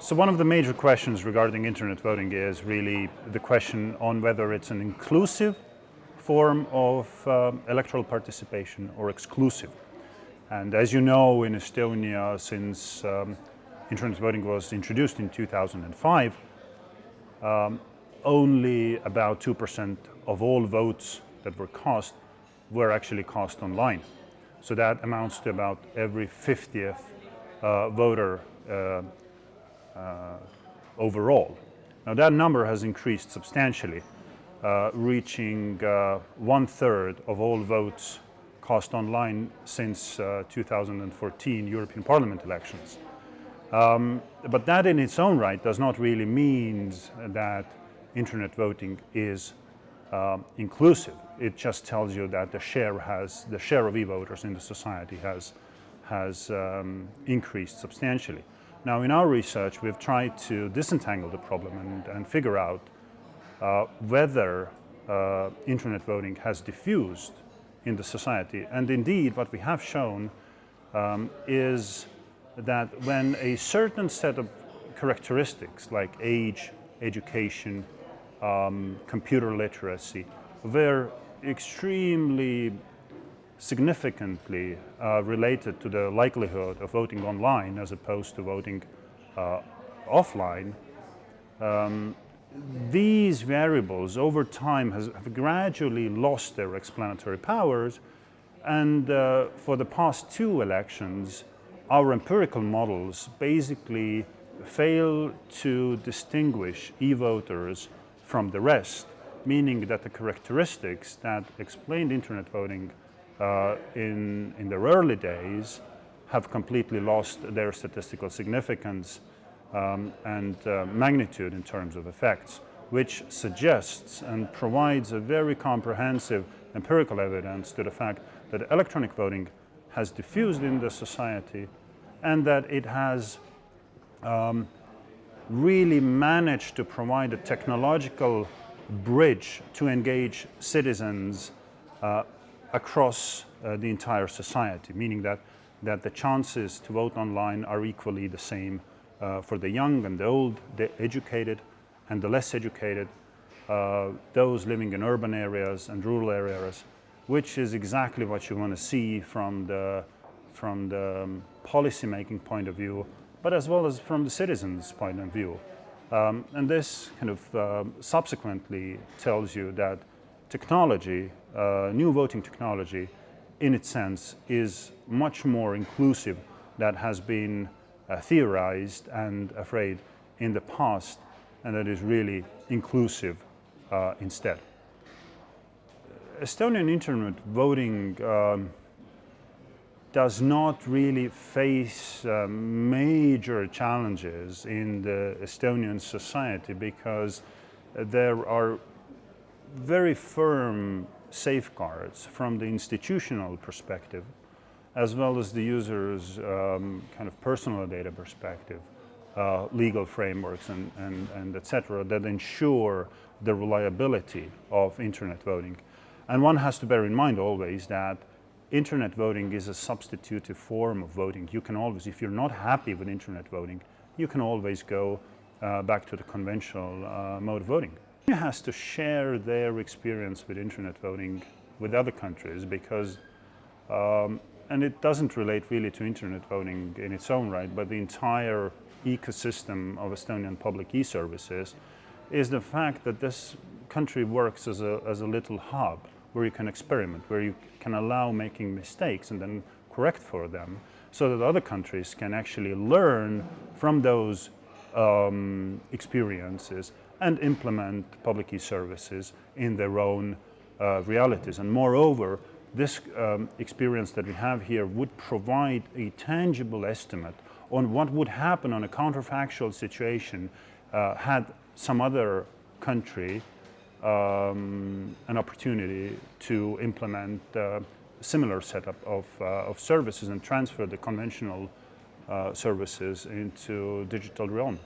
So one of the major questions regarding internet voting is really the question on whether it's an inclusive form of uh, electoral participation or exclusive. And as you know, in Estonia, since um, internet voting was introduced in 2005, um, only about 2% of all votes that were cast were actually cast online. So that amounts to about every 50th uh, voter uh, overall. Now that number has increased substantially, uh, reaching uh, one third of all votes cast online since 2014 European Parliament elections. Um, but that in its own right does not really mean that internet voting is uh, inclusive. It just tells you that the share has, the share of e-voters in the society has, has um, increased substantially. Now in our research we've tried to disentangle the problem and, and figure out uh, whether uh, internet voting has diffused in the society. And indeed what we have shown um, is that when a certain set of characteristics like age, education, um, computer literacy were extremely significantly uh, related to the likelihood of voting online as opposed to voting uh, offline, um, these variables over time has, have gradually lost their explanatory powers and uh, for the past two elections our empirical models basically fail to distinguish e-voters from the rest, meaning that the characteristics that explained internet voting uh, in, in their early days have completely lost their statistical significance um, and uh, magnitude in terms of effects, which suggests and provides a very comprehensive empirical evidence to the fact that electronic voting has diffused in the society and that it has um, really managed to provide a technological bridge to engage citizens uh, across uh, the entire society, meaning that, that the chances to vote online are equally the same uh, for the young and the old, the educated and the less educated, uh, those living in urban areas and rural areas, which is exactly what you want to see from the, from the um, policy making point of view, but as well as from the citizens' point of view. Um, and this kind of uh, subsequently tells you that technology, uh, new voting technology, in its sense, is much more inclusive than has been uh, theorized and afraid in the past, and that is really inclusive uh, instead. Estonian internet voting um, does not really face uh, major challenges in the Estonian society because there are very firm safeguards from the institutional perspective as well as the user's um, kind of personal data perspective, uh, legal frameworks and, and, and et cetera that ensure the reliability of internet voting. And one has to bear in mind always that internet voting is a substitutive form of voting. You can always, if you're not happy with internet voting, you can always go uh, back to the conventional uh, mode of voting has to share their experience with internet voting with other countries because, um, and it doesn't relate really to internet voting in its own right, but the entire ecosystem of Estonian public e-services is the fact that this country works as a, as a little hub where you can experiment, where you can allow making mistakes and then correct for them so that other countries can actually learn from those um, experiences and implement public e-services in their own uh, realities. And moreover, this um, experience that we have here would provide a tangible estimate on what would happen on a counterfactual situation uh, had some other country um, an opportunity to implement uh, similar setup of, uh, of services and transfer the conventional uh, services into digital realm.